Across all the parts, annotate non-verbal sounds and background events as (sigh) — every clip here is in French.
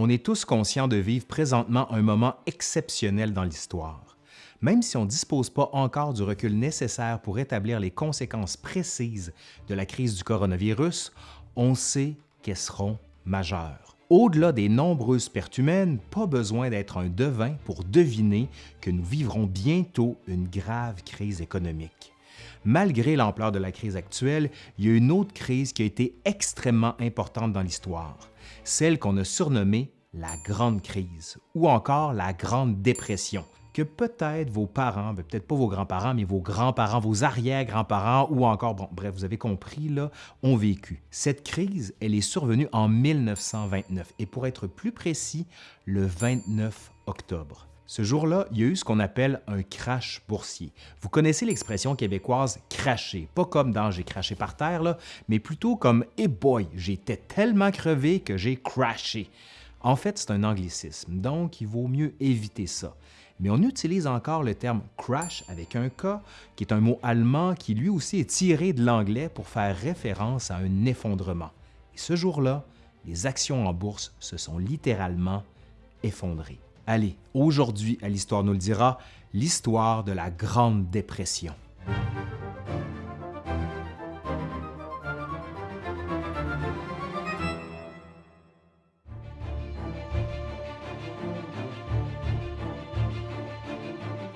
On est tous conscients de vivre présentement un moment exceptionnel dans l'histoire. Même si on ne dispose pas encore du recul nécessaire pour établir les conséquences précises de la crise du coronavirus, on sait qu'elles seront majeures. Au-delà des nombreuses pertes humaines, pas besoin d'être un devin pour deviner que nous vivrons bientôt une grave crise économique. Malgré l'ampleur de la crise actuelle, il y a une autre crise qui a été extrêmement importante dans l'histoire, celle qu'on a surnommée la Grande Crise ou encore la Grande Dépression, que peut-être vos parents, ben, peut-être pas vos grands-parents, mais vos grands-parents, vos arrière-grands-parents ou encore, bon, bref, vous avez compris, là, ont vécu. Cette crise, elle est survenue en 1929 et pour être plus précis, le 29 octobre. Ce jour-là, il y a eu ce qu'on appelle un crash boursier. Vous connaissez l'expression québécoise cracher, pas comme dans j'ai craché par terre, mais plutôt comme hey boy, j'étais tellement crevé que j'ai crashé. En fait, c'est un anglicisme, donc il vaut mieux éviter ça mais on utilise encore le terme crash avec un K, qui est un mot allemand qui lui aussi est tiré de l'anglais pour faire référence à un effondrement. Et ce jour-là, les actions en bourse se sont littéralement effondrées. Allez, aujourd'hui à l'Histoire nous le dira, l'histoire de la Grande Dépression.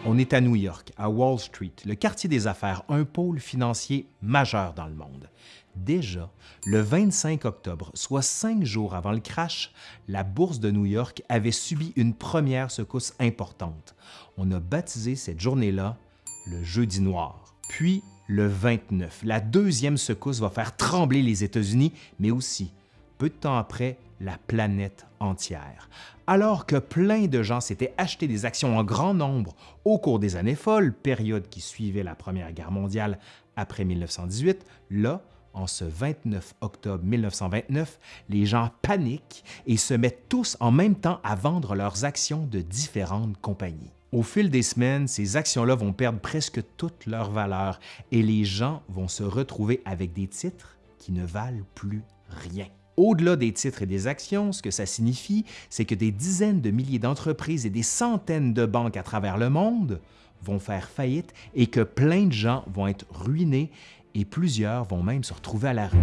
On est à New York, à Wall Street, le quartier des affaires, un pôle financier majeur dans le monde. Déjà, le 25 octobre, soit cinq jours avant le crash, la bourse de New York avait subi une première secousse importante. On a baptisé cette journée-là le Jeudi noir. Puis, le 29, la deuxième secousse va faire trembler les États-Unis, mais aussi, peu de temps après, la planète entière. Alors que plein de gens s'étaient achetés des actions en grand nombre au cours des années folles, période qui suivait la Première Guerre mondiale après 1918, là, en ce 29 octobre 1929, les gens paniquent et se mettent tous en même temps à vendre leurs actions de différentes compagnies. Au fil des semaines, ces actions-là vont perdre presque toute leur valeur et les gens vont se retrouver avec des titres qui ne valent plus rien. Au-delà des titres et des actions, ce que ça signifie, c'est que des dizaines de milliers d'entreprises et des centaines de banques à travers le monde vont faire faillite et que plein de gens vont être ruinés et plusieurs vont même se retrouver à la rue.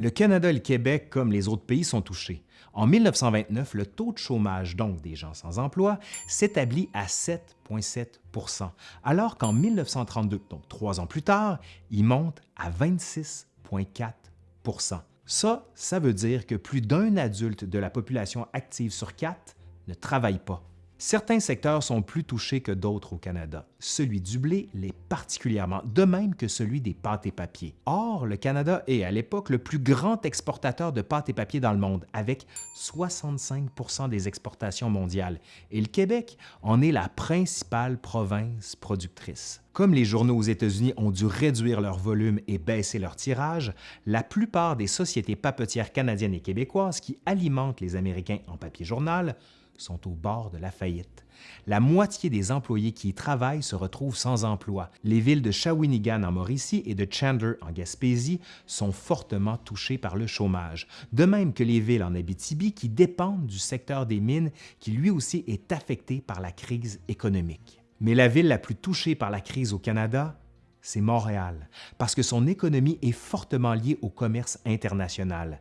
Le Canada et le Québec, comme les autres pays, sont touchés. En 1929, le taux de chômage, donc des gens sans emploi, s'établit à 7,7% alors qu'en 1932, donc trois ans plus tard, il monte à 26,4% Ça, ça veut dire que plus d'un adulte de la population active sur quatre ne travaille pas. Certains secteurs sont plus touchés que d'autres au Canada. Celui du blé l'est particulièrement, de même que celui des pâtes et papiers. Or, le Canada est à l'époque le plus grand exportateur de pâtes et papiers dans le monde, avec 65% des exportations mondiales, et le Québec en est la principale province productrice. Comme les journaux aux États-Unis ont dû réduire leur volume et baisser leur tirage, la plupart des sociétés papetières canadiennes et québécoises qui alimentent les Américains en papier journal sont au bord de la faillite. La moitié des employés qui y travaillent se retrouvent sans emploi. Les villes de Shawinigan en Mauricie et de Chandler en Gaspésie sont fortement touchées par le chômage, de même que les villes en Abitibi qui dépendent du secteur des mines qui lui aussi est affecté par la crise économique. Mais la ville la plus touchée par la crise au Canada, c'est Montréal, parce que son économie est fortement liée au commerce international.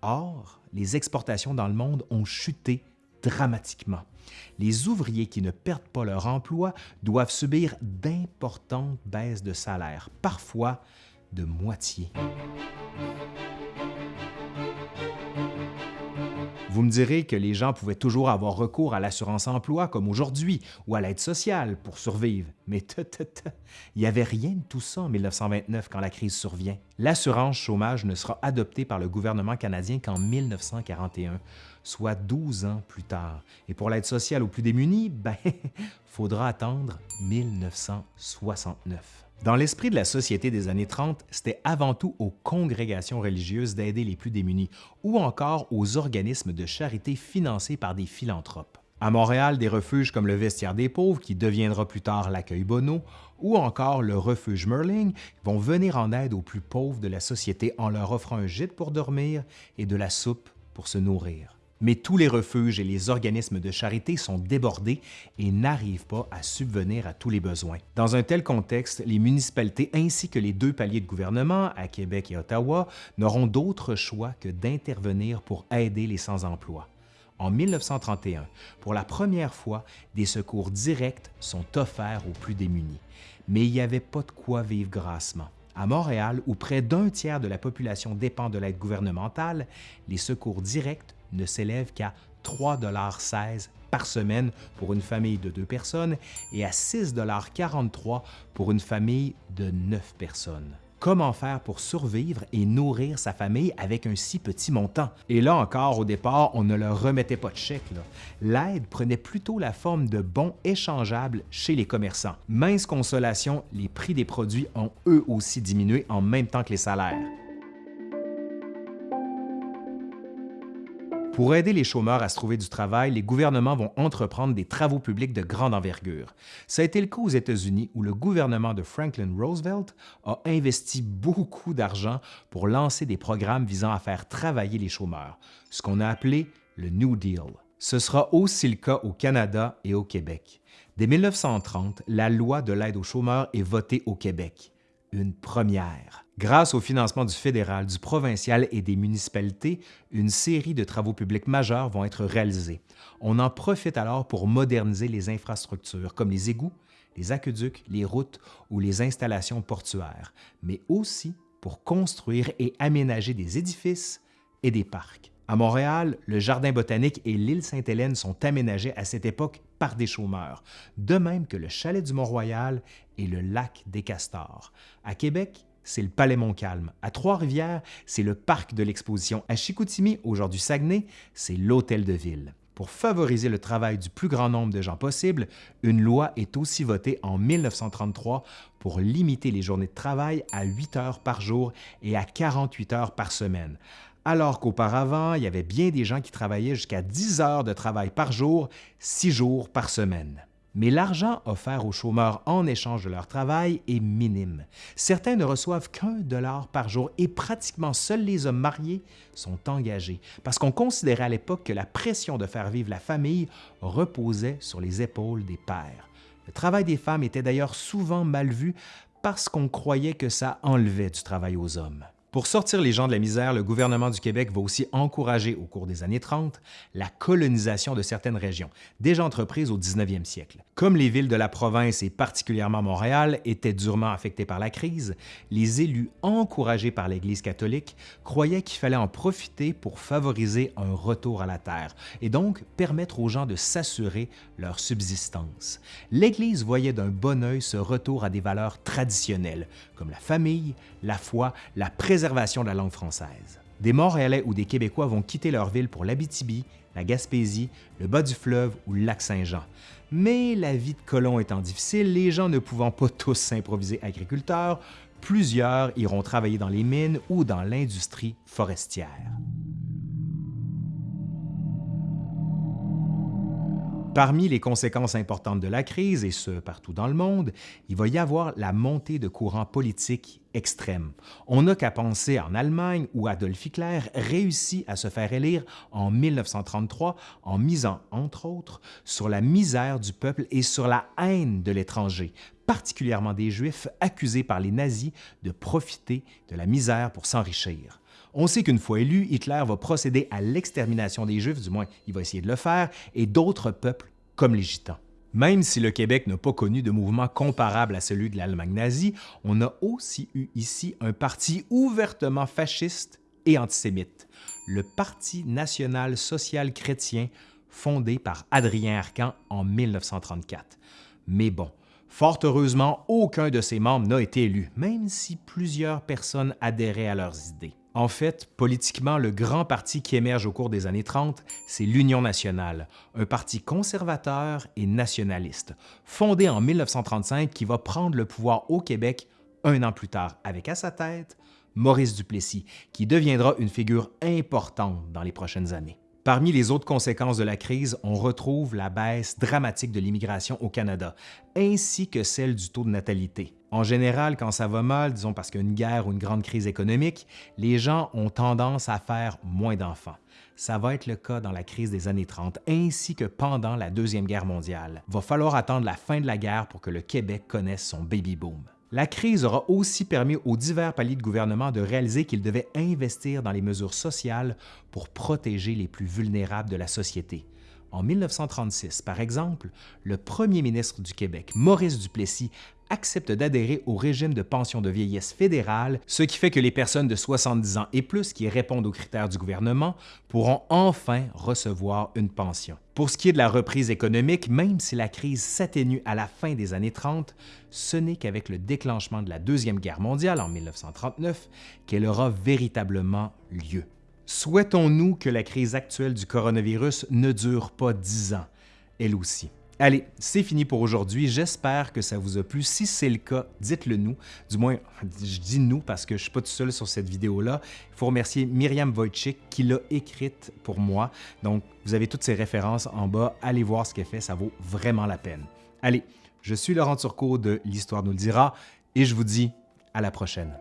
Or, les exportations dans le monde ont chuté dramatiquement. Les ouvriers qui ne perdent pas leur emploi doivent subir d'importantes baisses de salaire, parfois de moitié. Vous me direz que les gens pouvaient toujours avoir recours à l'assurance-emploi comme aujourd'hui ou à l'aide sociale pour survivre, mais il n'y avait rien de tout ça en 1929 quand la crise survient. L'assurance chômage ne sera adoptée par le gouvernement canadien qu'en 1941, soit 12 ans plus tard. Et pour l'aide sociale aux plus démunis, ben, (laughs) faudra attendre 1969. Dans l'esprit de la société des années 30, c'était avant tout aux congrégations religieuses d'aider les plus démunis ou encore aux organismes de charité financés par des philanthropes. À Montréal, des refuges comme le Vestiaire des pauvres, qui deviendra plus tard l'accueil Bono, ou encore le refuge Merling vont venir en aide aux plus pauvres de la société en leur offrant un gîte pour dormir et de la soupe pour se nourrir. Mais tous les refuges et les organismes de charité sont débordés et n'arrivent pas à subvenir à tous les besoins. Dans un tel contexte, les municipalités ainsi que les deux paliers de gouvernement, à Québec et Ottawa, n'auront d'autre choix que d'intervenir pour aider les sans-emploi. En 1931, pour la première fois, des secours directs sont offerts aux plus démunis. Mais il n'y avait pas de quoi vivre grassement. À Montréal, où près d'un tiers de la population dépend de l'aide gouvernementale, les secours directs ne s'élève qu'à 3,16 par semaine pour une famille de deux personnes et à 6,43 pour une famille de neuf personnes. Comment faire pour survivre et nourrir sa famille avec un si petit montant? Et là encore, au départ, on ne leur remettait pas de chèque. L'aide prenait plutôt la forme de bons échangeables chez les commerçants. Mince consolation, les prix des produits ont eux aussi diminué en même temps que les salaires. Pour aider les chômeurs à se trouver du travail, les gouvernements vont entreprendre des travaux publics de grande envergure. Ça a été le cas aux États-Unis où le gouvernement de Franklin Roosevelt a investi beaucoup d'argent pour lancer des programmes visant à faire travailler les chômeurs, ce qu'on a appelé le New Deal. Ce sera aussi le cas au Canada et au Québec. Dès 1930, la loi de l'aide aux chômeurs est votée au Québec une première. Grâce au financement du fédéral, du provincial et des municipalités, une série de travaux publics majeurs vont être réalisés. On en profite alors pour moderniser les infrastructures comme les égouts, les aqueducs, les routes ou les installations portuaires, mais aussi pour construire et aménager des édifices et des parcs. À Montréal, le Jardin botanique et l'île Sainte-Hélène sont aménagés à cette époque par des chômeurs, de même que le Chalet du Mont-Royal et le Lac des Castors. À Québec, c'est le Palais Montcalm. À Trois-Rivières, c'est le Parc de l'Exposition. À Chicoutimi, aujourd'hui Saguenay, c'est l'Hôtel de Ville. Pour favoriser le travail du plus grand nombre de gens possible, une loi est aussi votée en 1933 pour limiter les journées de travail à 8 heures par jour et à 48 heures par semaine alors qu'auparavant, il y avait bien des gens qui travaillaient jusqu'à 10 heures de travail par jour, 6 jours par semaine. Mais l'argent offert aux chômeurs en échange de leur travail est minime. Certains ne reçoivent qu'un dollar par jour et pratiquement seuls les hommes mariés sont engagés parce qu'on considérait à l'époque que la pression de faire vivre la famille reposait sur les épaules des pères. Le travail des femmes était d'ailleurs souvent mal vu parce qu'on croyait que ça enlevait du travail aux hommes. Pour sortir les gens de la misère, le gouvernement du Québec va aussi encourager au cours des années 30 la colonisation de certaines régions, déjà entreprises au 19e siècle. Comme les villes de la province et particulièrement Montréal étaient durement affectées par la crise, les élus encouragés par l'Église catholique croyaient qu'il fallait en profiter pour favoriser un retour à la terre et donc permettre aux gens de s'assurer leur subsistance. L'Église voyait d'un bon œil ce retour à des valeurs traditionnelles comme la famille, la foi, la préservation de la langue française. Des Montréalais ou des Québécois vont quitter leur ville pour l'Abitibi, la Gaspésie, le bas du fleuve ou le lac Saint-Jean. Mais la vie de colon étant difficile, les gens ne pouvant pas tous s'improviser agriculteurs, plusieurs iront travailler dans les mines ou dans l'industrie forestière. Parmi les conséquences importantes de la crise, et ce partout dans le monde, il va y avoir la montée de courants politiques extrêmes. On n'a qu'à penser en Allemagne où Adolf Hitler réussit à se faire élire en 1933 en misant, entre autres, sur la misère du peuple et sur la haine de l'étranger, particulièrement des Juifs accusés par les nazis de profiter de la misère pour s'enrichir. On sait qu'une fois élu, Hitler va procéder à l'extermination des Juifs, du moins il va essayer de le faire, et d'autres peuples comme les Gitans. Même si le Québec n'a pas connu de mouvement comparable à celui de l'Allemagne nazie, on a aussi eu ici un parti ouvertement fasciste et antisémite, le Parti national social chrétien, fondé par Adrien Arcan en 1934. Mais bon, fort heureusement, aucun de ses membres n'a été élu, même si plusieurs personnes adhéraient à leurs idées. En fait, politiquement, le grand parti qui émerge au cours des années 30, c'est l'Union nationale, un parti conservateur et nationaliste, fondé en 1935 qui va prendre le pouvoir au Québec un an plus tard, avec à sa tête Maurice Duplessis, qui deviendra une figure importante dans les prochaines années. Parmi les autres conséquences de la crise, on retrouve la baisse dramatique de l'immigration au Canada, ainsi que celle du taux de natalité. En général, quand ça va mal, disons parce qu'il guerre ou une grande crise économique, les gens ont tendance à faire moins d'enfants. Ça va être le cas dans la crise des années 30 ainsi que pendant la Deuxième Guerre mondiale. Va falloir attendre la fin de la guerre pour que le Québec connaisse son baby boom. La crise aura aussi permis aux divers paliers de gouvernement de réaliser qu'ils devaient investir dans les mesures sociales pour protéger les plus vulnérables de la société. En 1936, par exemple, le premier ministre du Québec, Maurice Duplessis, accepte d'adhérer au régime de pension de vieillesse fédérale, ce qui fait que les personnes de 70 ans et plus qui répondent aux critères du gouvernement pourront enfin recevoir une pension. Pour ce qui est de la reprise économique, même si la crise s'atténue à la fin des années 30, ce n'est qu'avec le déclenchement de la Deuxième Guerre mondiale en 1939 qu'elle aura véritablement lieu. Souhaitons-nous que la crise actuelle du coronavirus ne dure pas dix ans, elle aussi. Allez, c'est fini pour aujourd'hui. J'espère que ça vous a plu. Si c'est le cas, dites-le nous. Du moins, je dis nous parce que je ne suis pas tout seul sur cette vidéo-là. Il faut remercier Myriam Wojcik qui l'a écrite pour moi. Donc, vous avez toutes ces références en bas. Allez voir ce qu'elle fait, ça vaut vraiment la peine. Allez, je suis Laurent Turcot de L'Histoire nous le dira et je vous dis à la prochaine.